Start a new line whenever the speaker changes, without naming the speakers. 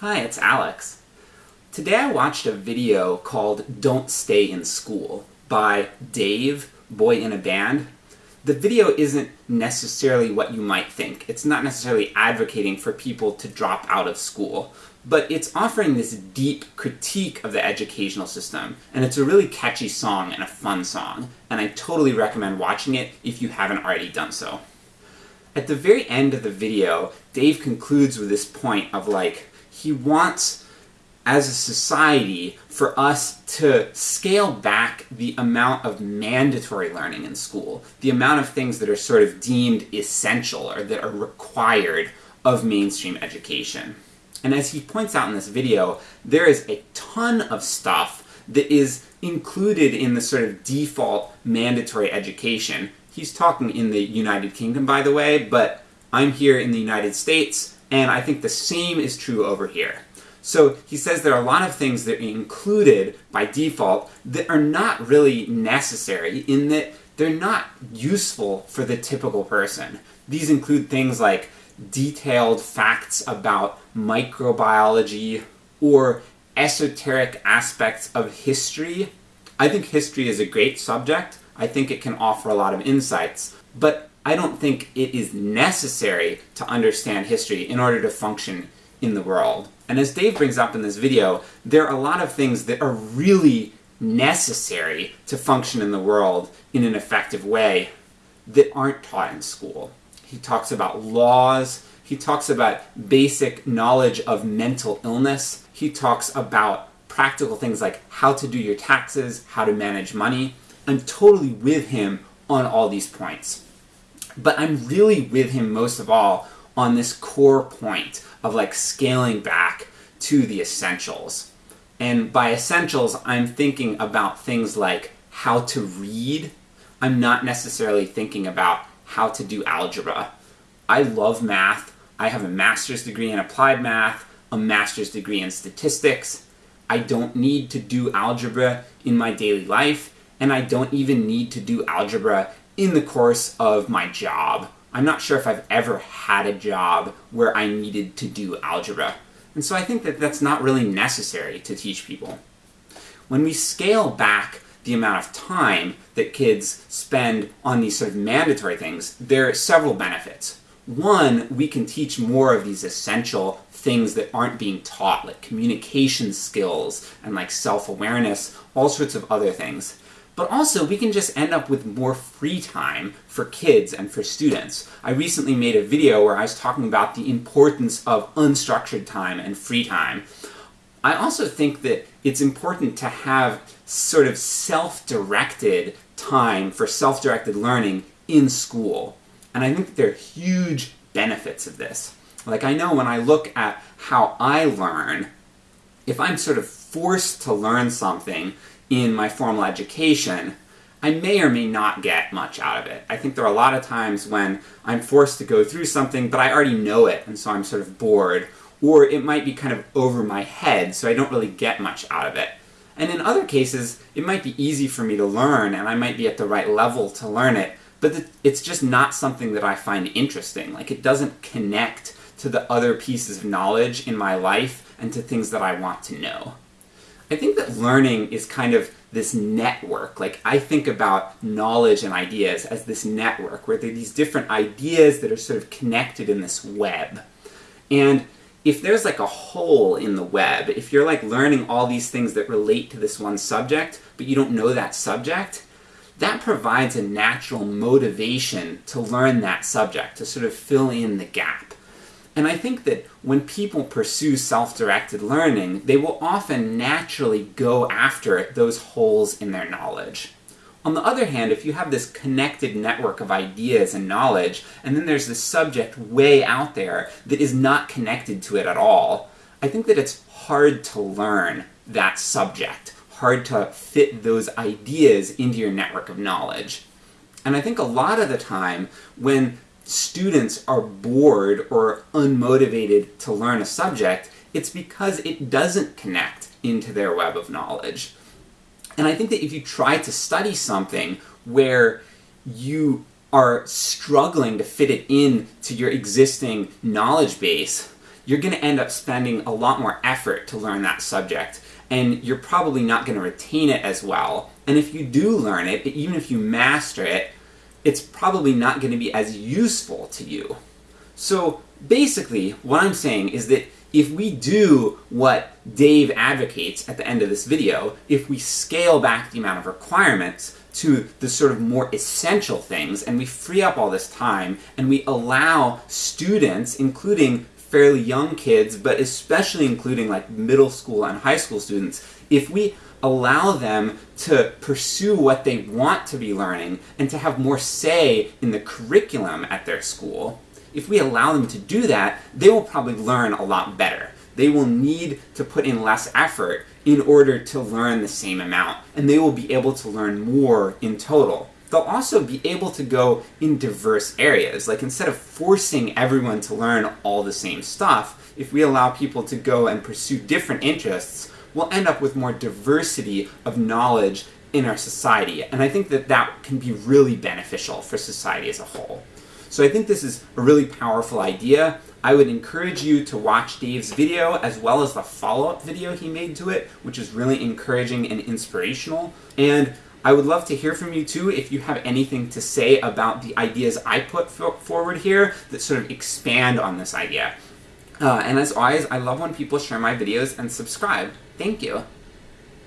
Hi, it's Alex. Today I watched a video called Don't Stay in School by Dave, Boyinaband. The video isn't necessarily what you might think. It's not necessarily advocating for people to drop out of school, but it's offering this deep critique of the educational system, and it's a really catchy song and a fun song, and I totally recommend watching it if you haven't already done so. At the very end of the video, Dave concludes with this point of like, he wants, as a society, for us to scale back the amount of mandatory learning in school, the amount of things that are sort of deemed essential or that are required of mainstream education. And as he points out in this video, there is a ton of stuff that is included in the sort of default mandatory education. He's talking in the United Kingdom, by the way, but I'm here in the United States, and I think the same is true over here. So he says there are a lot of things that are included by default that are not really necessary in that they're not useful for the typical person. These include things like detailed facts about microbiology or esoteric aspects of history. I think history is a great subject. I think it can offer a lot of insights, but I don't think it is necessary to understand history in order to function in the world. And as Dave brings up in this video, there are a lot of things that are really necessary to function in the world in an effective way that aren't taught in school. He talks about laws, he talks about basic knowledge of mental illness, he talks about practical things like how to do your taxes, how to manage money. I'm totally with him on all these points. But I'm really with him most of all on this core point of like scaling back to the essentials. And by essentials, I'm thinking about things like how to read. I'm not necessarily thinking about how to do algebra. I love math. I have a master's degree in applied math, a master's degree in statistics. I don't need to do algebra in my daily life, and I don't even need to do algebra in the course of my job. I'm not sure if I've ever had a job where I needed to do algebra. And so I think that that's not really necessary to teach people. When we scale back the amount of time that kids spend on these sort of mandatory things, there are several benefits. One, we can teach more of these essential things that aren't being taught, like communication skills and like self-awareness, all sorts of other things. But also, we can just end up with more free time for kids and for students. I recently made a video where I was talking about the importance of unstructured time and free time. I also think that it's important to have sort of self-directed time for self-directed learning in school. And I think there are huge benefits of this. Like I know when I look at how I learn, if I'm sort of forced to learn something in my formal education, I may or may not get much out of it. I think there are a lot of times when I'm forced to go through something, but I already know it, and so I'm sort of bored. Or it might be kind of over my head, so I don't really get much out of it. And in other cases, it might be easy for me to learn, and I might be at the right level to learn it, but it's just not something that I find interesting. Like, it doesn't connect to the other pieces of knowledge in my life and to things that I want to know. I think that learning is kind of this network. Like, I think about knowledge and ideas as this network, where there are these different ideas that are sort of connected in this web. And if there's like a hole in the web, if you're like learning all these things that relate to this one subject, but you don't know that subject, that provides a natural motivation to learn that subject, to sort of fill in the gap. And I think that when people pursue self-directed learning, they will often naturally go after those holes in their knowledge. On the other hand, if you have this connected network of ideas and knowledge, and then there's this subject way out there that is not connected to it at all, I think that it's hard to learn that subject, hard to fit those ideas into your network of knowledge. And I think a lot of the time, when students are bored or unmotivated to learn a subject, it's because it doesn't connect into their web of knowledge. And I think that if you try to study something where you are struggling to fit it in to your existing knowledge base, you're going to end up spending a lot more effort to learn that subject, and you're probably not going to retain it as well. And if you do learn it, even if you master it, it's probably not going to be as useful to you. So basically, what I'm saying is that if we do what Dave advocates at the end of this video, if we scale back the amount of requirements to the sort of more essential things, and we free up all this time, and we allow students, including fairly young kids, but especially including like middle school and high school students, if we allow them to pursue what they want to be learning and to have more say in the curriculum at their school, if we allow them to do that, they will probably learn a lot better. They will need to put in less effort in order to learn the same amount, and they will be able to learn more in total. They'll also be able to go in diverse areas. Like instead of forcing everyone to learn all the same stuff, if we allow people to go and pursue different interests, we'll end up with more diversity of knowledge in our society. And I think that that can be really beneficial for society as a whole. So I think this is a really powerful idea. I would encourage you to watch Dave's video as well as the follow-up video he made to it, which is really encouraging and inspirational. And I would love to hear from you too if you have anything to say about the ideas I put forward here that sort of expand on this idea. Uh, and as always, I love when people share my videos and subscribe. Thank you.